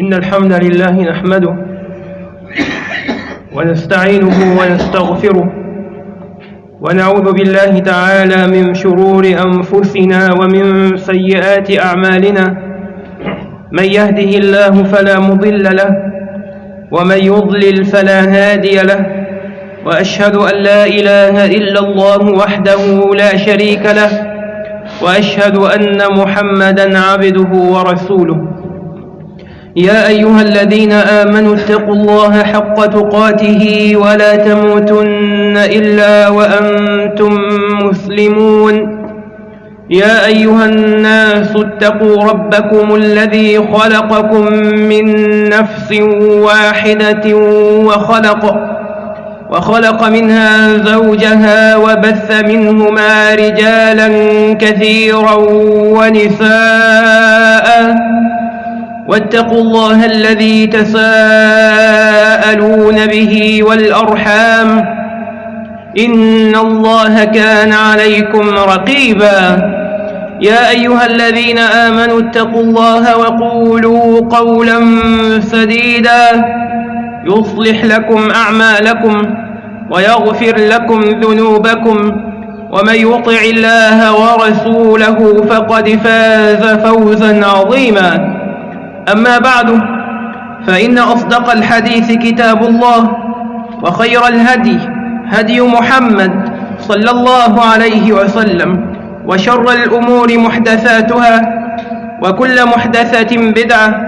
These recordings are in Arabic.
إن الحمد لله نحمده ونستعينه ونستغفره ونعوذ بالله تعالى من شرور أنفسنا ومن سيئات أعمالنا من يهده الله فلا مضل له ومن يضلل فلا هادي له وأشهد أن لا إله إلا الله وحده لا شريك له وأشهد أن محمدا عبده ورسوله يا أيها الذين آمنوا اتقوا الله حق تقاته ولا تموتن إلا وأنتم مسلمون. يا أيها الناس اتقوا ربكم الذي خلقكم من نفس واحدة وخلق وخلق منها زوجها وبث منهما رجالا كثيرا ونساء. واتقوا الله الذي تساءلون به والأرحام إن الله كان عليكم رقيبا يا أيها الذين آمنوا اتقوا الله وقولوا قولا سديدا يصلح لكم أعمالكم ويغفر لكم ذنوبكم ومن يطع الله ورسوله فقد فاز فوزا عظيما أما بعد فإن أصدق الحديث كتاب الله وخير الهدي هدي محمد صلى الله عليه وسلم وشر الأمور محدثاتها وكل محدثة بدعة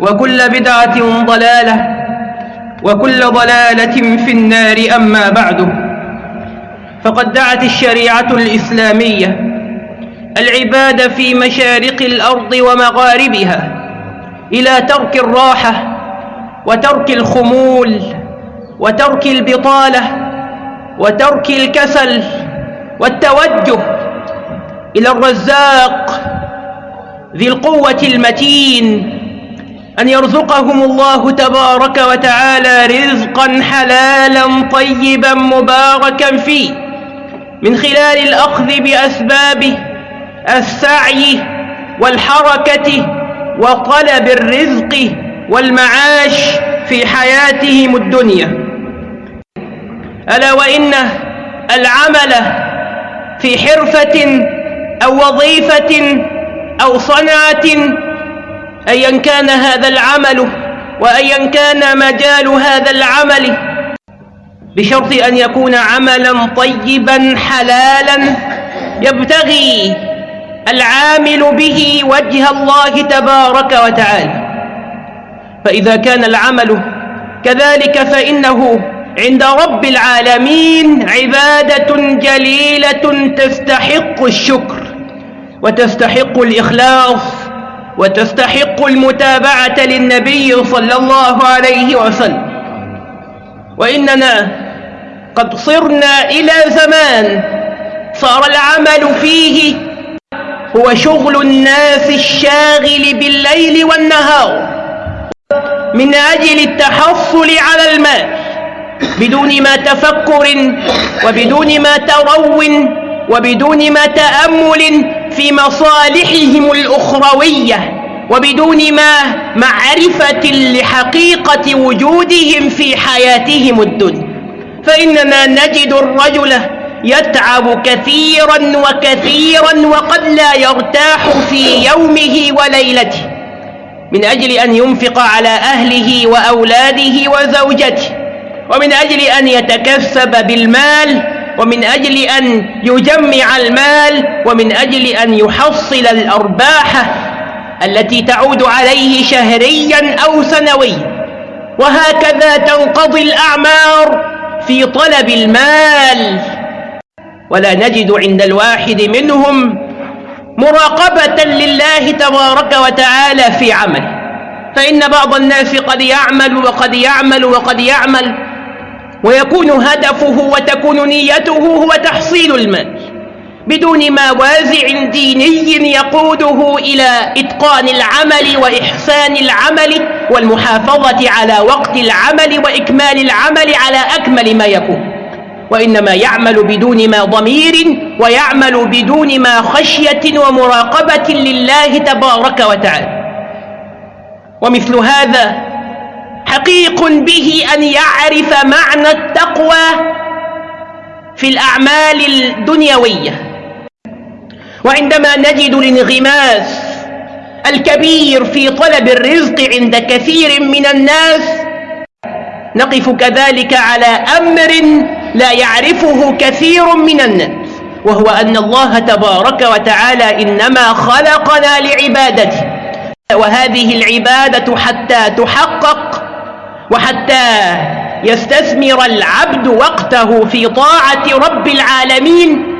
وكل بدعة ضلالة وكل ضلالة في النار أما بعد. فقد دعت الشريعة الإسلامية العباد في مشارق الأرض ومغاربها إلى ترك الراحة وترك الخمول وترك البطالة وترك الكسل والتوجه إلى الرزاق ذي القوة المتين أن يرزقهم الله تبارك وتعالى رزقا حلالا طيبا مباركا فيه من خلال الأخذ بأسبابه السعي والحركة وطلب الرزق والمعاش في حياتهم الدنيا. ألا وإن العمل في حرفة أو وظيفة أو صنعة أيا كان هذا العمل وأيا كان مجال هذا العمل بشرط أن يكون عملا طيبا حلالا يبتغي العامل به وجه الله تبارك وتعالى. فإذا كان العمل كذلك فإنه عند رب العالمين عبادة جليلة تستحق الشكر وتستحق الإخلاص وتستحق المتابعة للنبي صلى الله عليه وسلم. وإننا قد صرنا إلى زمان صار العمل فيه هو شغل الناس الشاغل بالليل والنهار من أجل التحصل على المال بدون ما تفكر وبدون ما ترو وبدون ما تأمل في مصالحهم الأخروية وبدون ما معرفة لحقيقة وجودهم في حياتهم الدنيا. فإننا نجد الرجل يتعب كثيرا وكثيرا وقد لا يرتاح في يومه وليلته من أجل أن ينفق على أهله وأولاده وزوجته ومن أجل أن يتكسب بالمال ومن أجل أن يجمع المال ومن أجل أن يحصل الأرباح التي تعود عليه شهريا أو سنويا. وهكذا تنقضي الأعمار في طلب المال. ولا نجد عند الواحد منهم مراقبة لله تبارك وتعالى في عمله. فإن بعض الناس قد يعمل وقد يعمل وقد يعمل ويكون هدفه وتكون نيته هو تحصيل المال بدون ما وازع ديني يقوده إلى إتقان العمل وإحسان العمل والمحافظة على وقت العمل وإكمال العمل على أكمل ما يكون. وإنما يعمل بدون ما ضمير ويعمل بدون ما خشية ومراقبة لله تبارك وتعالى. ومثل هذا حقيق به أن يعرف معنى التقوى في الأعمال الدنيوية. وعندما نجد الانغماس الكبير في طلب الرزق عند كثير من الناس نقف كذلك على أمر لا يعرفه كثير من الناس وهو أن الله تبارك وتعالى إنما خلقنا لعبادته وهذه العبادة حتى تحقق وحتى يستثمر العبد وقته في طاعة رب العالمين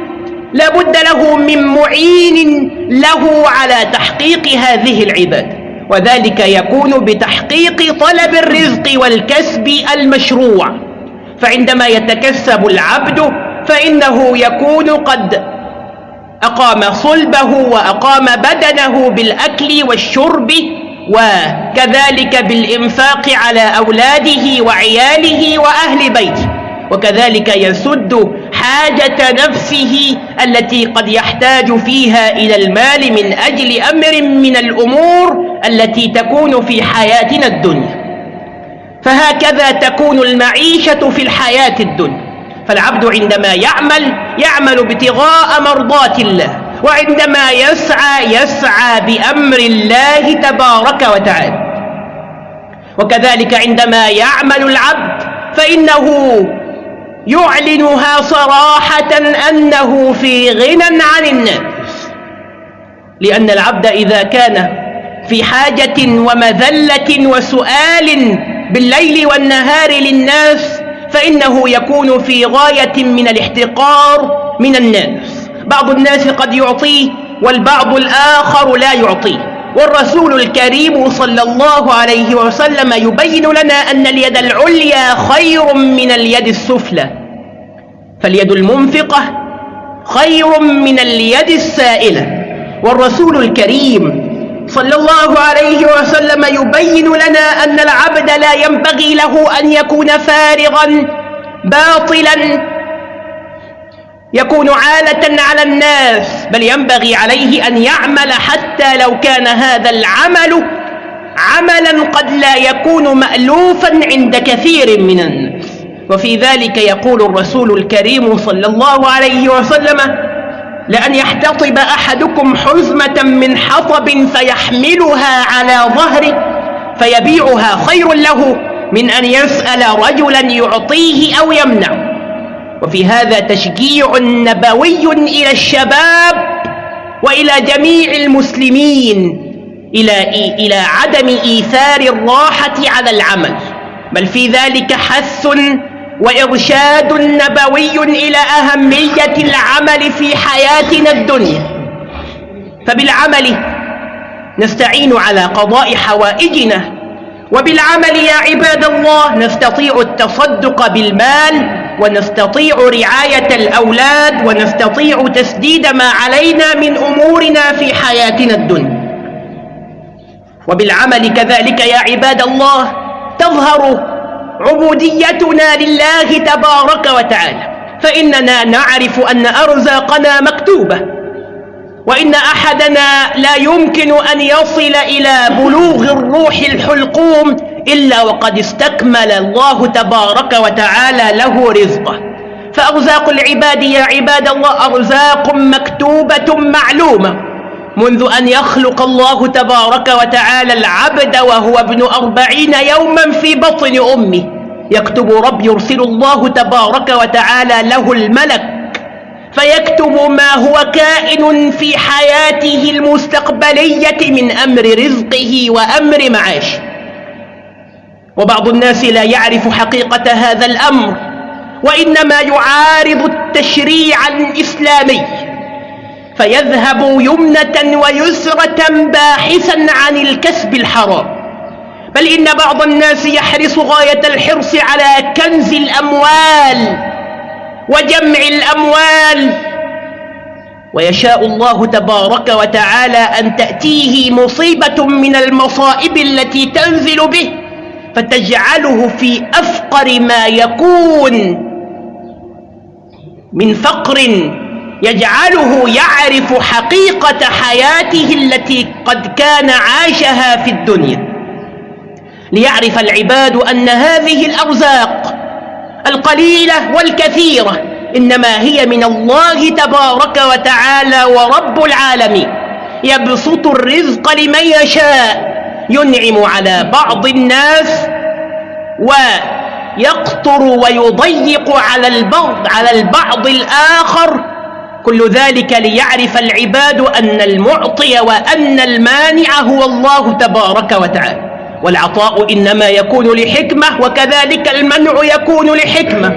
لا بد له من معين له على تحقيق هذه العبادة وذلك يكون بتحقيق طلب الرزق والكسب المشروع. فعندما يتكسب العبد فإنه يكون قد أقام صلبه وأقام بدنه بالأكل والشرب وكذلك بالإنفاق على أولاده وعياله وأهل بيته. وكذلك يسد حاجة نفسه التي قد يحتاج فيها إلى المال من أجل أمر من الأمور التي تكون في حياتنا الدنيا. فهكذا تكون المعيشة في الحياة الدنيا. فالعبد عندما يعمل يعمل ابتغاء مرضات الله وعندما يسعى يسعى بأمر الله تبارك وتعالى. وكذلك عندما يعمل العبد فإنه يعلنها صراحة أنه في غنى عن الناس. لأن العبد إذا كان في حاجة ومذلة وسؤال بالليل والنهار للناس فإنه يكون في غاية من الاحتقار من الناس. بعض الناس قد يعطيه والبعض الآخر لا يعطيه. والرسول الكريم صلى الله عليه وسلم يبين لنا أن اليد العليا خير من اليد السفلى. فاليد المنفقة خير من اليد السائلة. والرسول الكريم صلى الله عليه وسلم يبين لنا أن العبد لا ينبغي له أن يكون فارغا باطلا يكون عالة على الناس بل ينبغي عليه أن يعمل حتى لو كان هذا العمل عملا قد لا يكون مألوفا عند كثير من الناس. وفي ذلك يقول الرسول الكريم صلى الله عليه وسلم لأن يحتطب أحدكم حزمة من حطب فيحملها على ظهره فيبيعها خير له من أن يسأل رجلا يعطيه أو يمنعه وفي هذا تشجيع نبوي إلى الشباب وإلى جميع المسلمين إلى, إلى عدم إيثار الراحة على العمل. بل في ذلك حث وإرشاد نبوي إلى أهمية العمل في حياتنا الدنيا. فبالعمل نستعين على قضاء حوائجنا. وبالعمل يا عباد الله نستطيع التصدق بالمال ونستطيع رعاية الأولاد ونستطيع تسديد ما علينا من أمورنا في حياتنا الدنيا. وبالعمل كذلك يا عباد الله تظهر عبوديتنا لله تبارك وتعالى. فإننا نعرف أن أرزاقنا مكتوبة. وإن أحدنا لا يمكن أن يصل إلى بلوغ الروح الحلقوم إلا وقد استكمل الله تبارك وتعالى له رزقه. فأرزاق العباد يا عباد الله أرزاق مكتوبة معلومة. منذ أن يخلق الله تبارك وتعالى العبد وهو ابن أربعين يوما في بطن أمه. يكتب رب يرسل الله تبارك وتعالى له الملك. فيكتب ما هو كائن في حياته المستقبلية من أمر رزقه وأمر معاشه. وبعض الناس لا يعرف حقيقة هذا الأمر وإنما يعارض التشريع الإسلامي. فيذهب يمنة ويسرة باحثا عن الكسب الحرام. بل إن بعض الناس يحرص غاية الحرص على كنز الأموال وجمع الأموال. ويشاء الله تبارك وتعالى أن تأتيه مصيبة من المصائب التي تنزل به فتجعله في أفقر ما يكون من فقر يجعله يعرف حقيقة حياته التي قد كان عاشها في الدنيا. ليعرف العباد أن هذه الأرزاق القليلة والكثيرة إنما هي من الله تبارك وتعالى ورب العالمين. يبسط الرزق لمن يشاء ينعم على بعض الناس ويقطر ويضيق على البعض على البعض الآخر كل ذلك ليعرف العباد أن المعطي وأن المانع هو الله تبارك وتعالى. والعطاء إنما يكون لحكمة وكذلك المنع يكون لحكمة.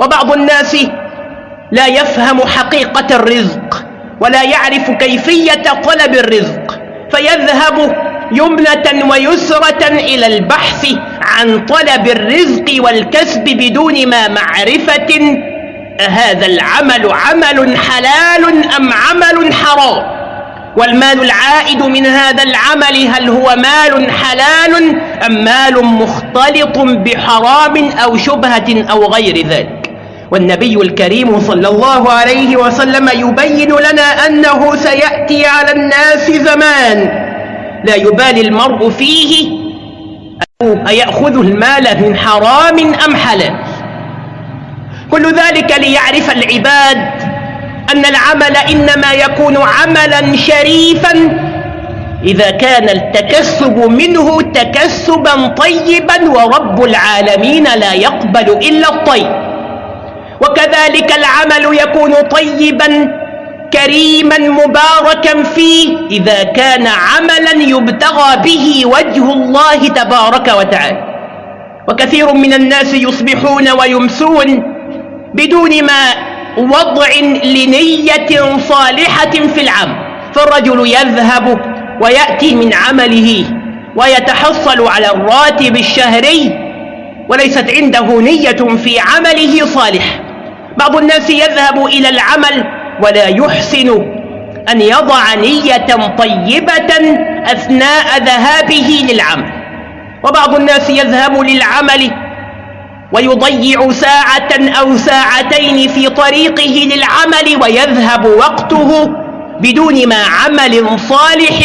وبعض الناس لا يفهم حقيقة الرزق ولا يعرف كيفية طلب الرزق. فيذهب يمنة ويسرة إلى البحث عن طلب الرزق والكسب بدون ما معرفة هذا العمل عمل حلال أم عمل حرام؟ والمال العائد من هذا العمل هل هو مال حلال أم مال مختلط بحرام أو شبهة أو غير ذلك؟ والنبي الكريم صلى الله عليه وسلم يبين لنا أنه سيأتي على الناس زمان. لا يبالي المرء فيه أيأخذ المال من حرام أم حلال. كل ذلك ليعرف العباد أن العمل إنما يكون عملا شريفا. إذا كان التكسب منه تكسبا طيبا ورب العالمين لا يقبل إلا الطيب. وكذلك العمل يكون طيبا كريما مباركا فيه. إذا كان عملا يبتغى به وجه الله تبارك وتعالى. وكثير من الناس يصبحون ويمسون بدون ما وضع لنية صالحة في العمل. فالرجل يذهب ويأتي من عمله ويتحصل على الراتب الشهري وليست عنده نية في عمله صالح. بعض الناس يذهب إلى العمل ولا يحسن أن يضع نية طيبة أثناء ذهابه للعمل. وبعض الناس يذهب للعمل ويضيع ساعة أو ساعتين في طريقه للعمل ويذهب وقته بدون ما عمل صالح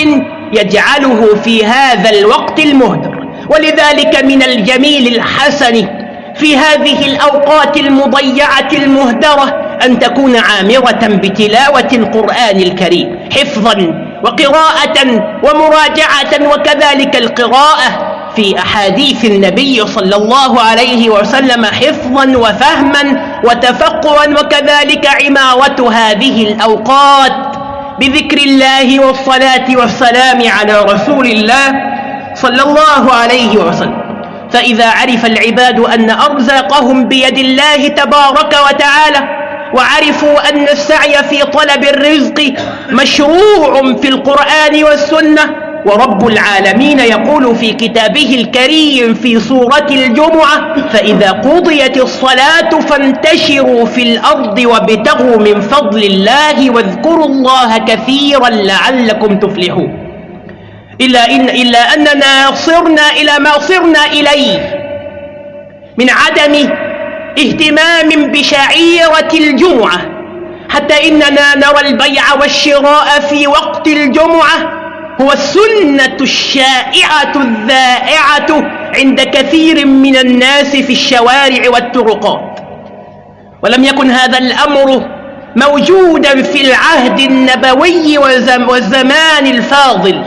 يجعله في هذا الوقت المهدر. ولذلك من الجميل الحسن في هذه الأوقات المضيعة المهدرة أن تكون عامرة بتلاوة القرآن الكريم حفظا وقراءة ومراجعة وكذلك القراءة في أحاديث النبي صلى الله عليه وسلم حفظا وفهما وتفقها وكذلك عمارة هذه الأوقات بذكر الله والصلاة والسلام على رسول الله صلى الله عليه وسلم. فإذا عرف العباد أن أرزاقهم بيد الله تبارك وتعالى وعرفوا أن السعي في طلب الرزق مشروع في القرآن والسنة ورب العالمين يقول في كتابه الكريم في سورة الجمعة فإذا قضيت الصلاة فانتشروا في الأرض وابتغوا من فضل الله واذكروا الله كثيرا لعلكم تفلحون. إلا, إن إلا أننا صرنا إلى ما صرنا إليه من عدم اهتمام بشعيرة الجمعة حتى إننا نرى البيع والشراء في وقت الجمعة هو السنة الشائعة الذائعة عند كثير من الناس في الشوارع والطرقات. ولم يكن هذا الأمر موجودا في العهد النبوي والزمان الفاضل.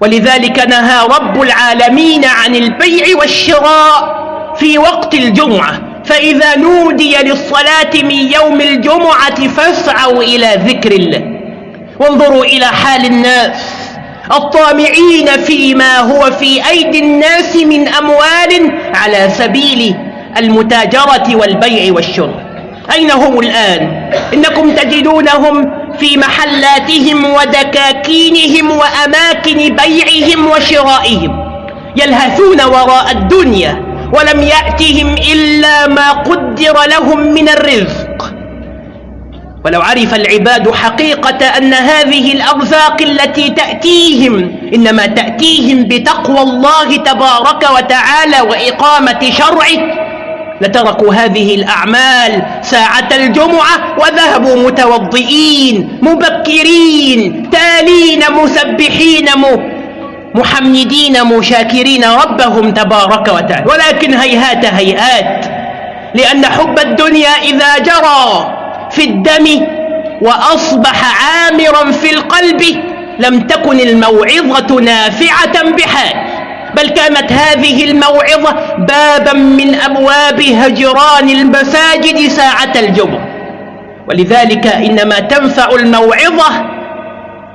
ولذلك نهى رب العالمين عن البيع والشراء في وقت الجمعة. فإذا نودي للصلاة من يوم الجمعة فاسعوا إلى ذكر الله. وانظروا إلى حال الناس الطامعين فيما هو في أيدي الناس من أموال على سبيل المتاجرة والبيع والشراء. أين هم الآن؟ إنكم تجدونهم في محلاتهم ودكاكينهم وأماكن بيعهم وشرائهم يلهثون وراء الدنيا ولم يأتهم إلا ما قدر لهم من الرزق. ولو عرف العباد حقيقة أن هذه الأرزاق التي تأتيهم إنما تأتيهم بتقوى الله تبارك وتعالى وإقامة شرعه لتركوا هذه الأعمال ساعة الجمعة وذهبوا متوضئين مبكرين تالين مسبحين محمدين مشاكرين ربهم تبارك وتعالى. ولكن هيهات هيهات لأن حب الدنيا إذا جرى في الدم وأصبح عامرا في القلب لم تكن الموعظة نافعة بحال بل كانت هذه الموعظة بابا من أبواب هجران المساجد ساعة الجمعة. ولذلك إنما تنفع الموعظة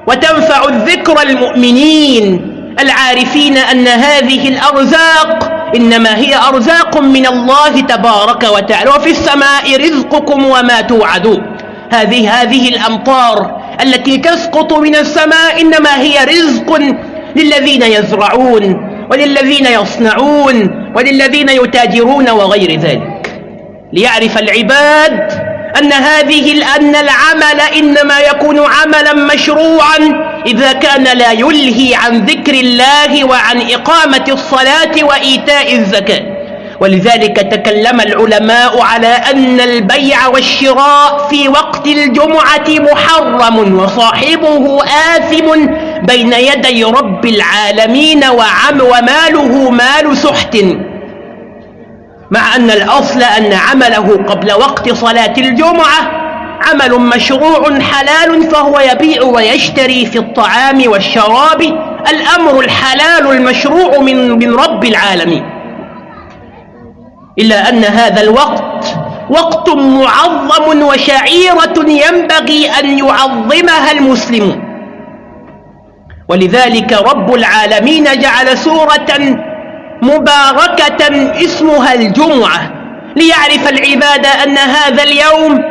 وتنفع الذكر المؤمنين العارفين أن هذه الأرزاق إنما هي أرزاق من الله تبارك وتعالى. وفي السماء رزقكم وما توعدون. هذه هذه الأمطار التي تسقط من السماء إنما هي رزق للذين يزرعون وللذين يصنعون وللذين يتاجرون وغير ذلك. ليعرف العباد أن هذه أن العمل إنما يكون عملا مشروعا إذا كان لا يلهي عن ذكر الله وعن إقامة الصلاة وإيتاء الزكاة. ولذلك تكلم العلماء على أن البيع والشراء في وقت الجمعة محرم وصاحبه آثم بين يدي رب العالمين وعم وماله مال سحت. مع أن الأصل أن عمله قبل وقت صلاة الجمعة عمل مشروع حلال فهو يبيع ويشتري في الطعام والشراب الأمر الحلال المشروع من, من رب العالمين. إلا أن هذا الوقت وقت معظم وشعيرة ينبغي أن يعظمها المسلمون. ولذلك رب العالمين جعل سورة مباركة اسمها الجمعة. ليعرف العباد أن هذا اليوم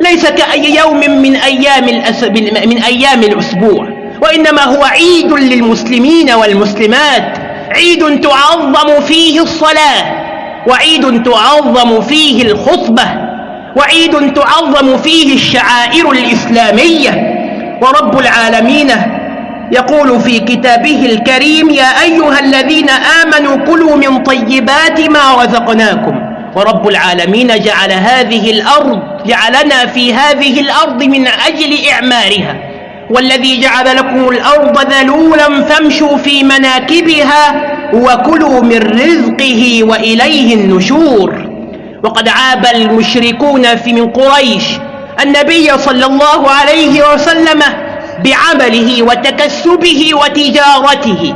ليس كأي يوم من أيام, الأس... من أيام الأسبوع. وإنما هو عيد للمسلمين والمسلمات. عيد تعظم فيه الصلاة وعيد تعظم فيه الخطبة وعيد تعظم فيه الشعائر الإسلامية. ورب العالمين يقول في كتابه الكريم يا أيها الذين آمنوا كلوا من طيبات ما رزقناكم. ورب العالمين جعل هذه الأرض جعلنا في هذه الأرض من أجل إعمارها. والذي جعل لكم الأرض ذلولا فامشوا في مناكبها وكلوا من رزقه وإليه النشور. وقد عاب المشركون في من قريش النبي صلى الله عليه وسلم بعمله وتكسبه وتجارته.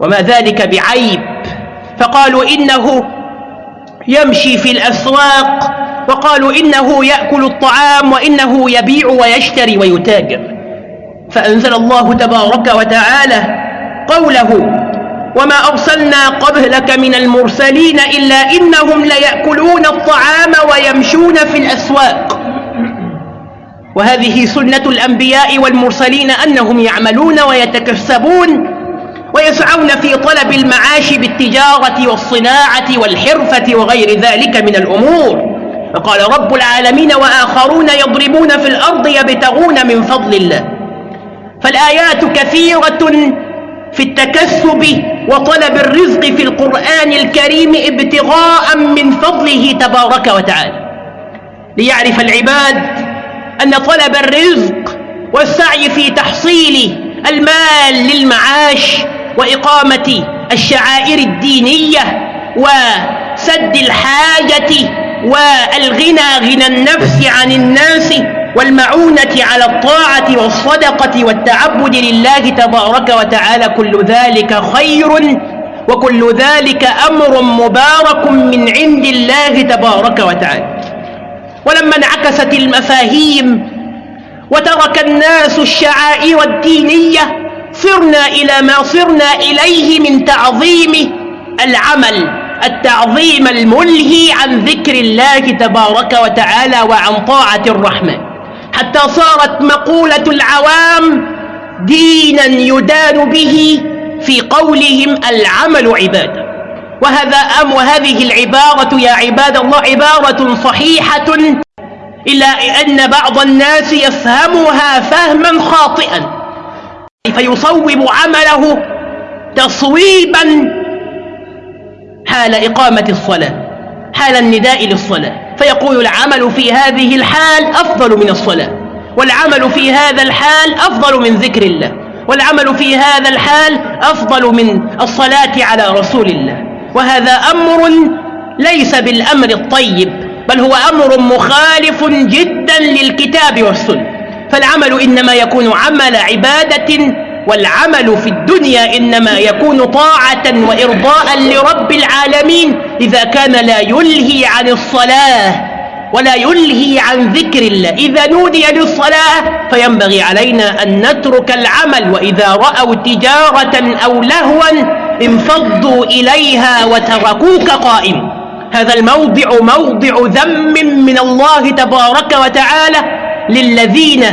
وما ذلك بعيب. فقالوا إنه يمشي في الأسواق وقالوا إنه يأكل الطعام وإنه يبيع ويشتري ويتاجر. فأنزل الله تبارك وتعالى قوله وما أرسلنا قبلك من المرسلين إلا إنهم ليأكلون الطعام ويمشون في الأسواق. وهذه سنة الأنبياء والمرسلين أنهم يعملون ويتكسبون ويسعون في طلب المعاش بالتجارة والصناعة والحرفة وغير ذلك من الأمور. فقال رب العالمين وآخرون يضربون في الأرض يبتغون من فضل الله. فالآيات كثيرة في التكسب وطلب الرزق في القرآن الكريم ابتغاء من فضله تبارك وتعالى. ليعرف العباد أن طلب الرزق والسعي في تحصيل المال للمعاش وإقامة الشعائر الدينية وسد الحاجة والغنى غنى النفس عن الناس والمعونة على الطاعة والصدقة والتعبد لله تبارك وتعالى كل ذلك خير وكل ذلك أمر مبارك من عند الله تبارك وتعالى. ولما انعكست المفاهيم وترك الناس الشعائر الدينية صرنا إلى ما صرنا إليه من تعظيم العمل التعظيم الملهي عن ذكر الله تبارك وتعالى وعن طاعة الرحمن حتى صارت مقولة العوام دينا يدان به في قولهم العمل عباده وهذا أم وهذه العبارة يا عباد الله عبارة صحيحة إلا أن بعض الناس يفهمها فهما خاطئا. فيصوب عمله تصويبا حال إقامة الصلاة حال النداء للصلاة؟ فيقول العمل في هذه الحال أفضل من الصلاة والعمل في هذا الحال أفضل من ذكر الله والعمل في هذا الحال أفضل من الصلاة على رسول الله. وهذا أمر ليس بالأمر الطيب بل هو أمر مخالف جدا للكتاب والسنة. فالعمل إنما يكون عمل عبادة والعمل في الدنيا إنما يكون طاعة وإرضاء لرب العالمين إذا كان لا يلهي عن الصلاة ولا يلهي عن ذكر الله. إذا نودي للصلاة فينبغي علينا أن نترك العمل وإذا رأوا تجارة أو لهوا انفضوا إليها وتركوك قائم. هذا الموضع موضع ذم من الله تبارك وتعالى للذين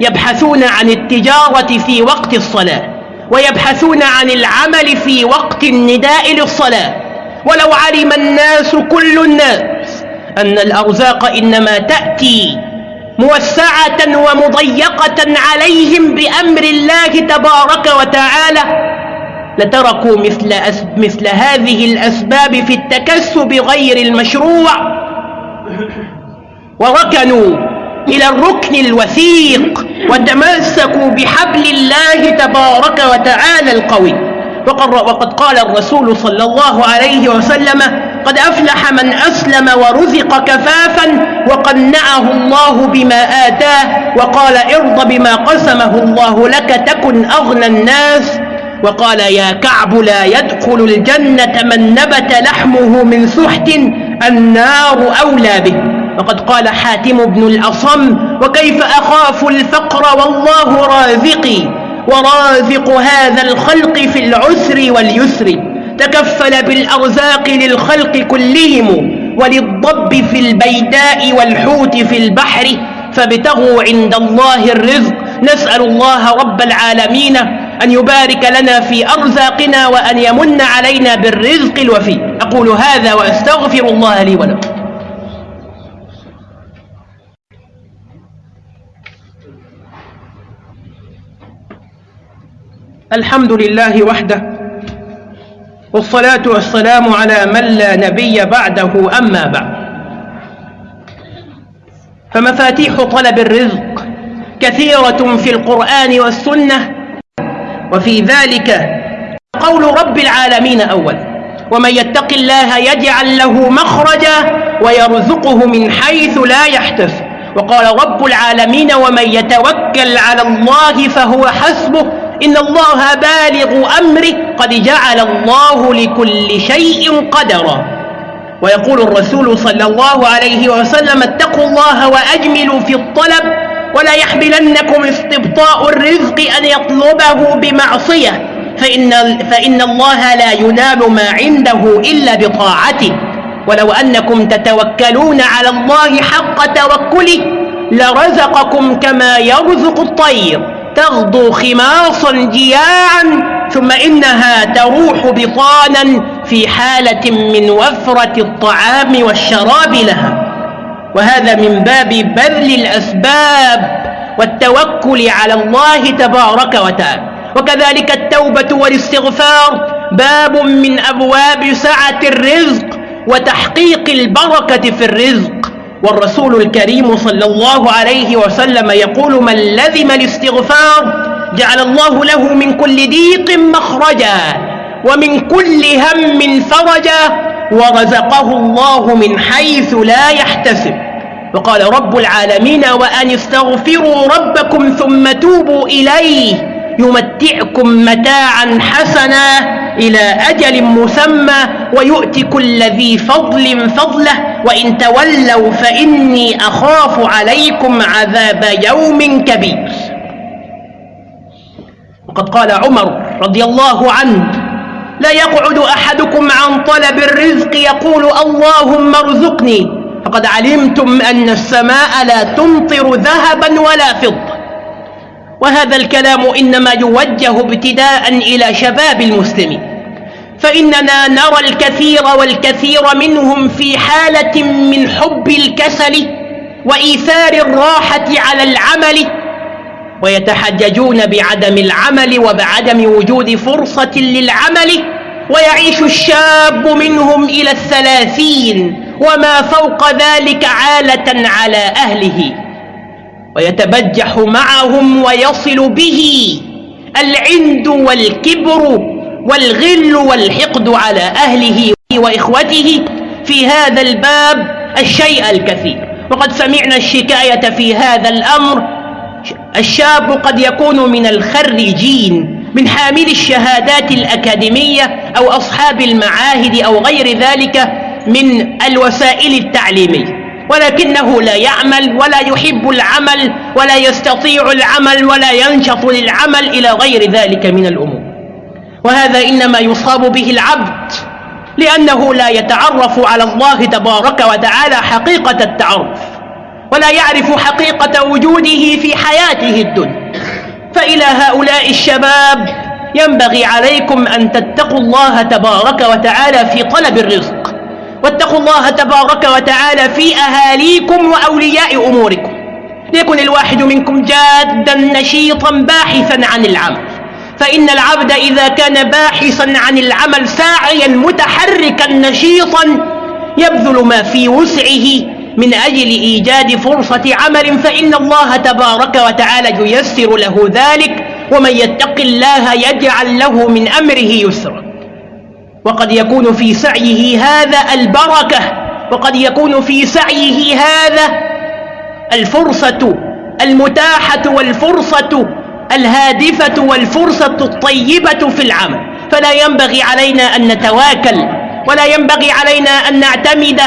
يبحثون عن التجارة في وقت الصلاة ويبحثون عن العمل في وقت النداء للصلاة. ولو علم الناس كل الناس أن الأرزاق إنما تأتي موسعة ومضيقة عليهم بأمر الله تبارك وتعالى لتركوا مثل, مثل هذه الأسباب في التكسب غير المشروع. وركنوا إلى الركن الوثيق وتمسكوا بحبل الله تبارك وتعالى القوي. وقد قال الرسول صلى الله عليه وسلم قد أفلح من أسلم ورزق كفافا وقنعه الله بما آتاه وقال ارض بما قسمه الله لك تكن أغنى الناس وقال يا كعب لا يدخل الجنة من نبت لحمه من سحت النار أولى به. وقد قال حاتم بن الأصم وكيف أخاف الفقر والله رازقي ورازق هذا الخلق في العسر واليسر. تكفل بالأرزاق للخلق كلهم وللضب في البيداء والحوت في البحر فابتغوا عند الله الرزق. نسأل الله رب العالمين أن يبارك لنا في أرزاقنا وأن يمن علينا بالرزق الوفي. أقول هذا وأستغفر الله لي ولكم. الحمد لله وحده والصلاة والسلام على من لا نبي بعده أما بعد. فمفاتيح طلب الرزق كثيرة في القرآن والسنة وفي ذلك قول رب العالمين أول. ومن يتق الله يجعل له مخرجا ويرزقه من حيث لا يحتسب. وقال رب العالمين ومن يتوكل على الله فهو حسبه. إن الله بالغ أمره قد جعل الله لكل شيء قدرا. ويقول الرسول صلى الله عليه وسلم اتقوا الله وأجملوا في الطلب. ولا يحملنكم استبطاء الرزق أن يطلبه بمعصية فإن, فإن الله لا ينال ما عنده إلا بطاعته. ولو أنكم تتوكلون على الله حق توكله لرزقكم كما يرزق الطير. تغدو خماصا جياعا ثم إنها تروح بطانا في حالة من وفرة الطعام والشراب لها. وهذا من باب بذل الأسباب والتوكل على الله تبارك وتعالى. وكذلك التوبة والاستغفار باب من أبواب سعة الرزق وتحقيق البركة في الرزق. والرسول الكريم صلى الله عليه وسلم يقول من لزم الاستغفار جعل الله له من كل ضيق مخرجا ومن كل هم فرجا ورزقه الله من حيث لا يحتسب. وقال رب العالمين وأن استغفروا ربكم ثم توبوا إليه يمتعكم متاعا حسنا إلى أجل مسمى ويؤتي كل ذي فضل فضله وإن تولوا فإني أخاف عليكم عذاب يوم كبير. وقد قال عمر رضي الله عنه لا يقعد أحدكم عن طلب الرزق يقول اللهم ارزقني. فقد علمتم أن السماء لا تمطر ذهبا ولا فضة. وهذا الكلام إنما يوجه ابتداء إلى شباب المسلمين. فإننا نرى الكثير والكثير منهم في حالة من حب الكسل وإيثار الراحة على العمل ويتحججون بعدم العمل وبعدم وجود فرصة للعمل ويعيش الشاب منهم إلى الثلاثين وما فوق ذلك عالة على أهله. ويتبجح معهم ويصل به العند والكبر والغل والحقد على أهله وإخوته في هذا الباب الشيء الكثير. وقد سمعنا الشكاية في هذا الأمر الشاب قد يكون من الخريجين من حامل الشهادات الأكاديمية أو أصحاب المعاهد أو غير ذلك من الوسائل التعليمية. ولكنه لا يعمل ولا يحب العمل ولا يستطيع العمل ولا ينشط للعمل إلى غير ذلك من الأمور. وهذا إنما يصاب به العبد لأنه لا يتعرف على الله تبارك وتعالى حقيقة التعرف. ولا يعرف حقيقة وجوده في حياته الدنيا. فإلى هؤلاء الشباب ينبغي عليكم أن تتقوا الله تبارك وتعالى في طلب الرزق. واتقوا الله تبارك وتعالى في أهاليكم وأولياء أموركم. ليكن الواحد منكم جادا نشيطا باحثا عن العمل. فإن العبد إذا كان باحثا عن العمل ساعيا متحركا نشيطا يبذل ما في وسعه من أجل إيجاد فرصة عمل فإن الله تبارك وتعالى ييسر له ذلك ومن يتق الله يجعل له من أمره يسرا. وقد يكون في سعيه هذا البركة وقد يكون في سعيه هذا الفرصة المتاحة والفرصة الهادفة والفرصة الطيبة في العمل. فلا ينبغي علينا أن نتواكل ولا ينبغي علينا أن نعتمد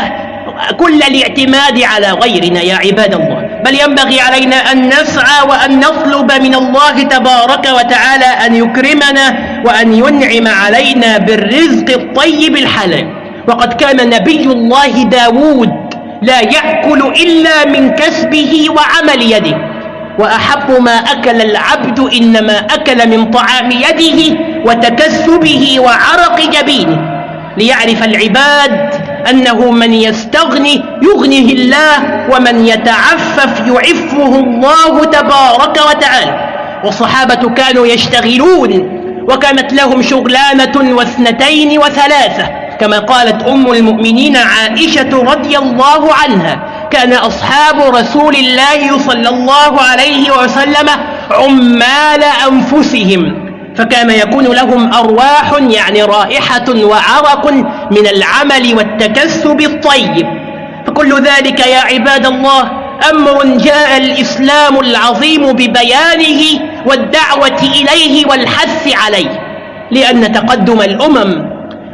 كل الاعتماد على غيرنا يا عباد الله. بل ينبغي علينا أن نسعى وأن نطلب من الله تبارك وتعالى أن يكرمنا وأن ينعم علينا بالرزق الطيب الحلال. وقد كان نبي الله داود لا يأكل إلا من كسبه وعمل يده. وأحب ما أكل العبد إنما أكل من طعام يده وتكسبه وعرق جبينه. ليعرف العباد أنه من يستغني يغنه الله ومن يتعفف يعفه الله تبارك وتعالى. والصحابة كانوا يشتغلون وكانت لهم شغلانة واثنتين وثلاثة. كما قالت أم المؤمنين عائشة رضي الله عنها كان أصحاب رسول الله صلى الله عليه وسلم عمال أنفسهم. فكان يكون لهم أرواح يعني رائحة وعرق من العمل والتكسب الطيب. فكل ذلك يا عباد الله أمر جاء الإسلام العظيم ببيانه والدعوة إليه والحث عليه لأن تقدم الأمم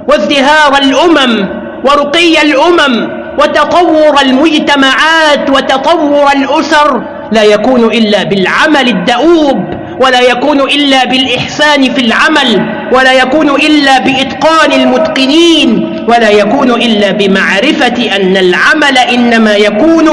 وازدهار الأمم ورقي الأمم وتطور المجتمعات وتطور الأسر لا يكون إلا بالعمل الدؤوب ولا يكون إلا بالإحسان في العمل ولا يكون إلا بإتقان المتقنين ولا يكون إلا بمعرفة أن العمل إنما يكون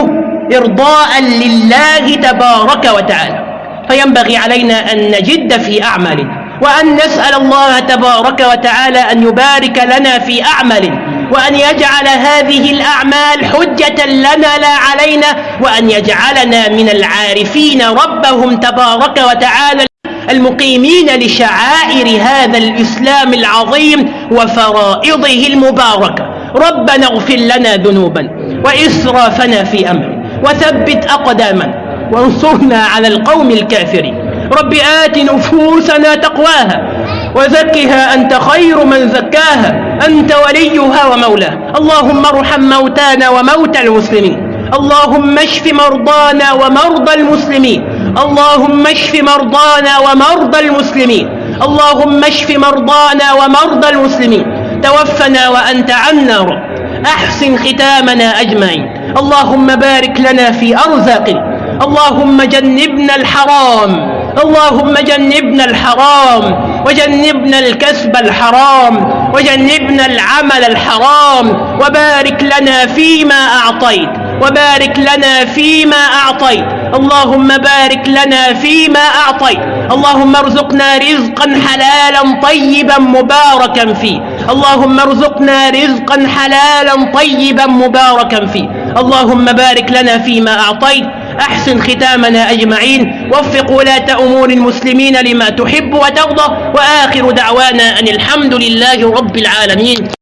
إرضاء لله تبارك وتعالى. فينبغي علينا أن نجد في أعمالنا وأن نسأل الله تبارك وتعالى أن يبارك لنا في أعمالنا. وأن يجعل هذه الأعمال حجة لنا لا علينا وأن يجعلنا من العارفين ربهم تبارك وتعالى المقيمين لشعائر هذا الإسلام العظيم وفرائضه المباركة. ربنا اغفر لنا ذنوبا وإسرافنا في أمر وثبت أقدامنا وانصرنا على القوم الكافرين. رب آت نفوسنا تقواها وزكها أنت خير من زكاها أنت وليها ومولاها اللهم ارحم موتانا وموتى المسلمين. اللهم اشف مرضانا ومرضى المسلمين. اللهم اشف مرضانا ومرضى المسلمين. اللهم اشف مرضانا ومرضى المسلمين. توفنا وأنت عنا رب. أحسن ختامنا أجمعين. اللهم بارك لنا في أرزاقنا. اللهم جنبنا الحرام. اللهم جنبنا الحرام وجنبنا الكسب الحرام وجنبنا العمل الحرام وبارك لنا فيما أعطيت وبارك لنا فيما أعطيت. اللهم بارك لنا فيما أعطيت. اللهم ارزقنا رزقا حلالا طيبا مباركا فيه. اللهم ارزقنا رزقا حلالا طيبا مباركا فيه. اللهم بارك لنا فيما أعطيت أحسن ختامنا أجمعين. وفق ولاة أمور المسلمين لما تحب وترضى. وآخر دعوانا أن الحمد لله رب العالمين.